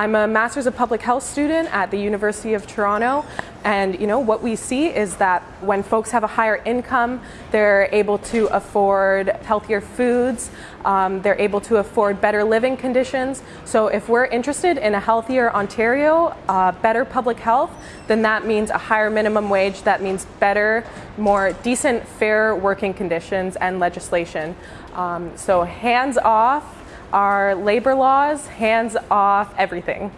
I'm a Master's of Public Health student at the University of Toronto and you know what we see is that when folks have a higher income, they're able to afford healthier foods, um, they're able to afford better living conditions. So if we're interested in a healthier Ontario, uh, better public health, then that means a higher minimum wage, that means better, more decent, fair working conditions and legislation. Um, so hands off our labor laws, hands off everything.